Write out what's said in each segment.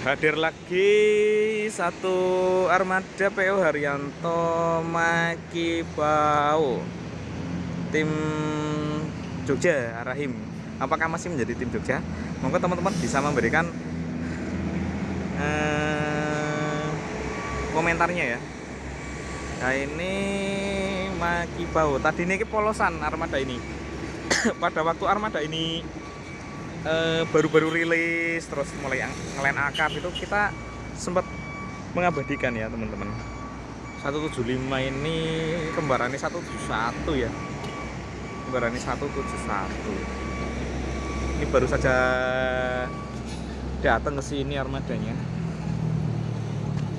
hadir lagi satu armada PO Haryanto Makibau tim Jogja Rahim apakah masih menjadi tim Jogja? Monggo teman-teman bisa memberikan eh, komentarnya ya. Nah ini Makibau tadi ini polosan armada ini. Pada waktu armada ini baru-baru uh, rilis terus mulai ngelain akap itu kita sempat mengabadikan ya teman-teman. 175 ini kembarannya 171 ya. Kembarannya 171 ini baru saja datang ke sini armadanya.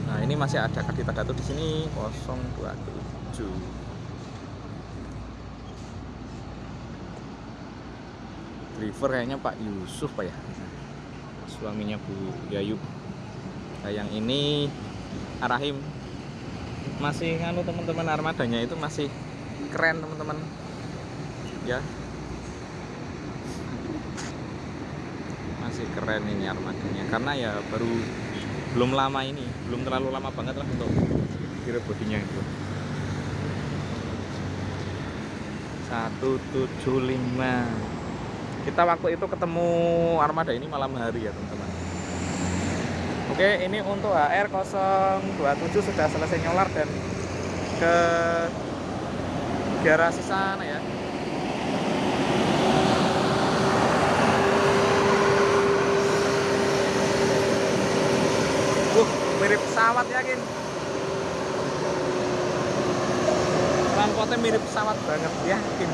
Nah ini masih ada kadita datu di sini 027 driver kayaknya Pak Yusuf Pak ya? Suaminya Bu Yayu nah yang ini Arahim masih nganu teman-teman armadanya itu masih keren teman-teman. Ya. Masih keren ini armadanya karena ya baru belum lama ini belum terlalu lama banget lah untuk kira bodinya itu 175 kita waktu itu ketemu armada ini malam hari ya teman-teman. Oke ini untuk HR 027 sudah selesai nyolar dan ke garasi sana ya. Uh mirip pesawat yakin rangkotnya mirip pesawat banget yakin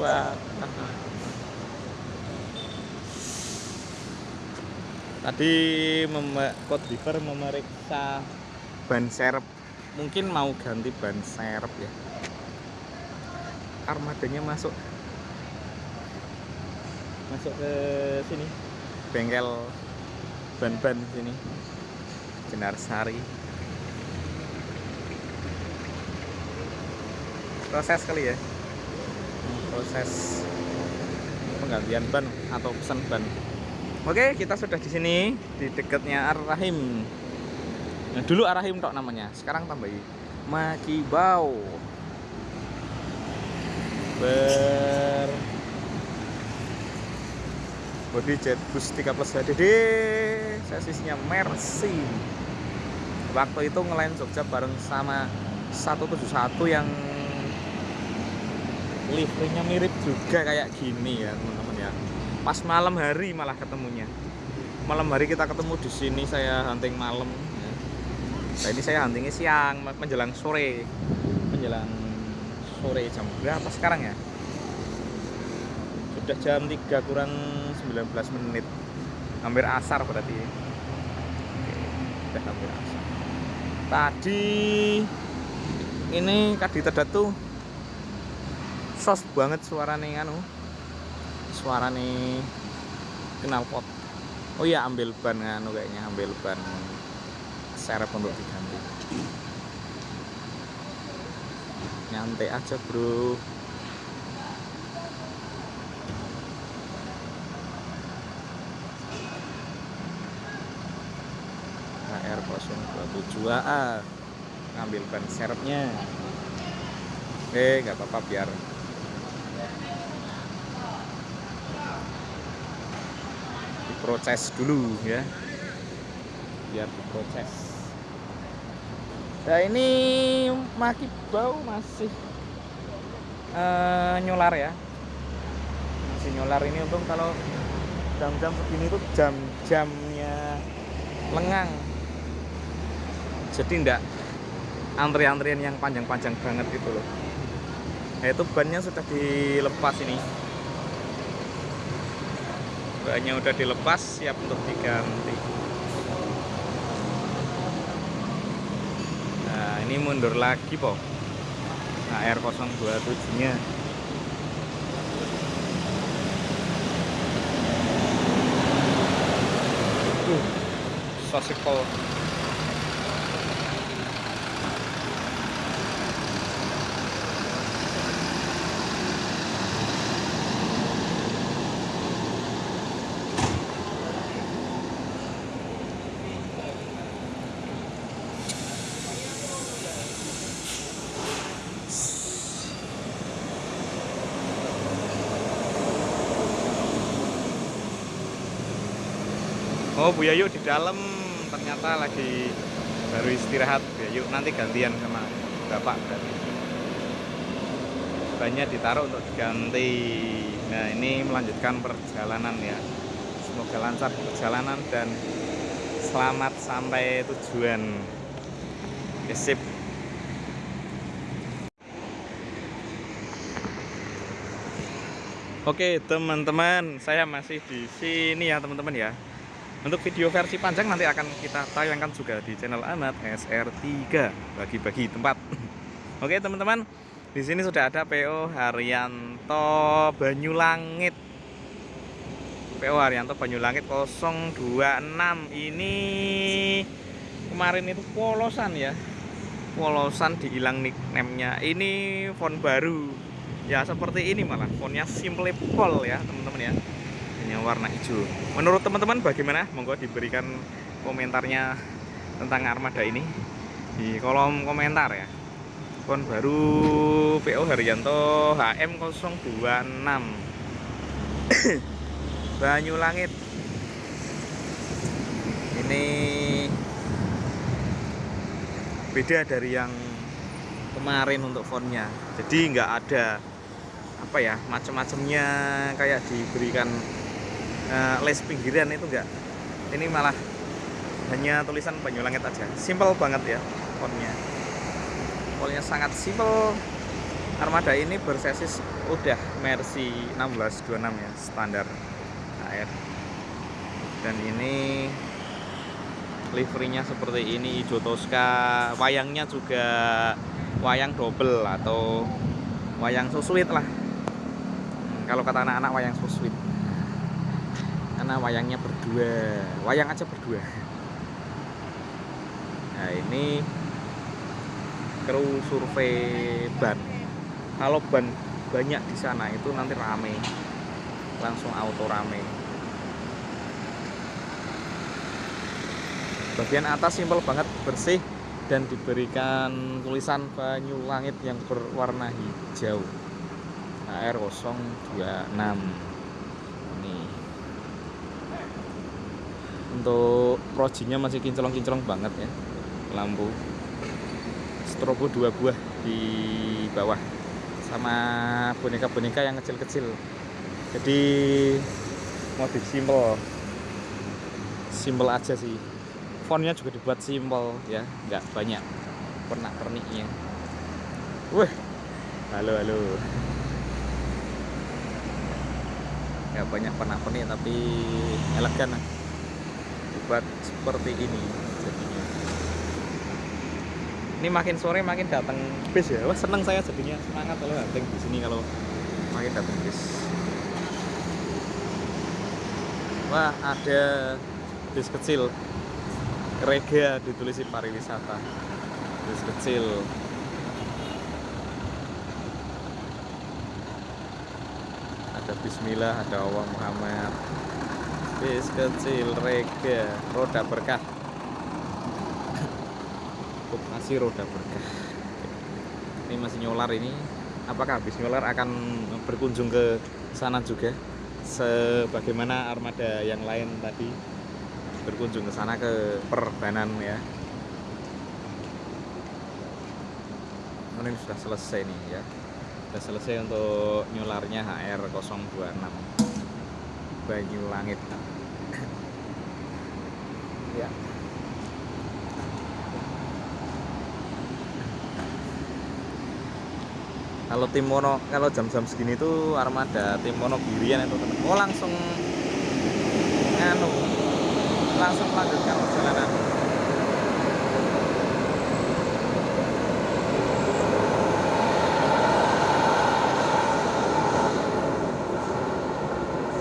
Wah. Tadi Code Diver memeriksa ban serep. Mungkin mau ganti ban serep ya. Armadanya masuk masuk ke sini bengkel ban-ban sini Jenar Sari proses kali ya proses penggantian ban atau pesan ban. Oke kita sudah di sini di dekatnya Ar-Rahim. Nah, dulu Ar-Rahim tok namanya sekarang tambahi Makibau. Ber. Body jet bus 3 plus HDD sesisnya Mercy. Waktu itu ngelain Jogja bareng sama 171 yang liverynya mirip juga kayak gini ya teman-teman ya. Pas malam hari malah ketemunya. Malam hari kita ketemu di sini saya hunting malam. Ya. ini saya huntingnya siang menjelang sore. Menjelang sore jam berapa sekarang ya? Sudah jam 3 kurang 19 menit. Hampir asar berarti. Sudah hampir asar. Tadi ini kadita datu sos. Banget suara nih anu. Suara nih knalpot oh iya ambil ban anu kayaknya ambil ban serep untuk diganti. Nyantai aja bro. HR 027A ngambil ban serepnya. Eh nggak apa-apa biar diproses dulu ya. Biar diproses. Nah ini maki bau masih uh, nyular ya. Masih nyular ini untung kalau jam-jam begini tuh jam-jamnya lengang. Jadi enggak antrian-antrian yang panjang-panjang banget gitu loh. Nah itu bannya sudah dilepas ini bannya udah dilepas siap untuk diganti. Nah ini mundur lagi po nah R027 nya uh, sosikol oh Bu Yayu di dalam ternyata lagi baru istirahat Bu Yayu. Nanti gantian sama Bapak berarti. Banyak ditaruh untuk diganti. Nah ini melanjutkan perjalanan ya. Semoga lancar perjalanan dan selamat sampai tujuan. Oke, Oke teman-teman, saya masih di sini ya teman-teman ya. Untuk video versi panjang nanti akan kita tayangkan juga di channel Amat SR3 bagi-bagi tempat. Oke teman-teman, di sini sudah ada PO Haryanto Banyulangit. PO Haryanto Banyulangit 026 ini kemarin itu polosan ya. Polosan dihilang nickname-nya. Ini font baru ya seperti ini malah fontnya simple pol ya teman-teman ya ini warna hijau. Menurut teman-teman bagaimana? Monggo diberikan komentarnya tentang armada ini di kolom komentar ya. Font baru PO Haryanto HM026 Banyulangit. Ini beda dari yang kemarin untuk fontnya jadi nggak ada apa ya macam-macamnya kayak diberikan uh, les pinggiran itu enggak? Ini malah hanya tulisan Banyulangit aja. Simple banget ya fontnya. Fontnya sangat simple. Armada ini bersesis udah Mercy 1626 ya standar air dan ini liverynya seperti ini hijau toska wayangnya juga wayang double atau wayang susuit lah. Kalau kata anak-anak wayang sweet karena wayangnya berdua. Wayang aja berdua. Nah ini kru survei ban. Kalau ban banyak di sana itu nanti rame. Langsung auto rame. Bagian atas simpel banget bersih dan diberikan tulisan banyu langit yang berwarna hijau. HR026 ini untuk projinya masih kinclong-kinclong banget ya lampu. Strobo dua buah di bawah sama boneka-boneka yang kecil-kecil. Jadi modif simple. Simple aja sih. Fontnya juga dibuat simple ya nggak banyak pernak perniknya wah halo halo. Ya banyak pernak-pernik tapi elegan lah buat seperti ini jadinya. Ini makin sore makin datang bis ya wah seneng saya jadinya. Semangat kalau datang di sini kalau makin datang bis wah ada bis kecil. Rega ditulis pariwisata. Bis kecil. Ada Bismillah ada Allah Muhammad bis kecil rega roda berkah. Masih roda berkah. Ini masih nyolar ini. Apakah bis nyolar akan berkunjung ke sana juga? Sebagaimana armada yang lain tadi berkunjung ke sana ke perbanan ya. Ini sudah selesai nih ya. Sudah selesai untuk nyularnya HR026 Banyu Langit ya. Kalau tim mono kalau jam-jam segini tuh armada tim mono Girian itu teman oh langsung nganu langsung melanjutkan perjalanan.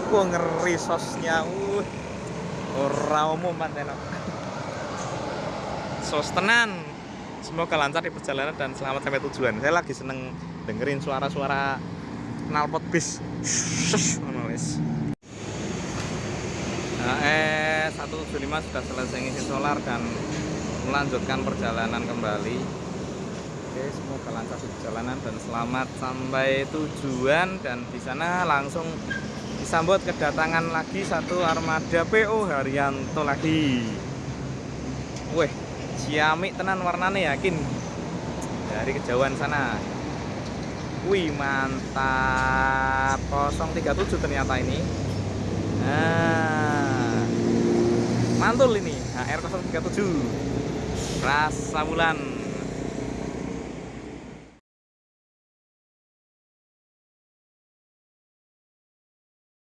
Wah ngeri sosnya. Uh. Ora umum enak. Sos tenan. Semoga lancar di perjalanan dan selamat sampai tujuan. Saya lagi seneng dengerin suara-suara knalpot bis. Nah, eh 175 sudah selesai ngisi solar dan melanjutkan perjalanan kembali. Oke, semoga lancar di perjalanan dan selamat sampai tujuan dan di sana langsung disambut kedatangan lagi satu armada PO Haryanto lagi. Weh ciamik tenan warnanya yakin? Dari kejauhan sana. Wih mantap. 037 ternyata ini. Nah mantul ini HR 037 rasa bulan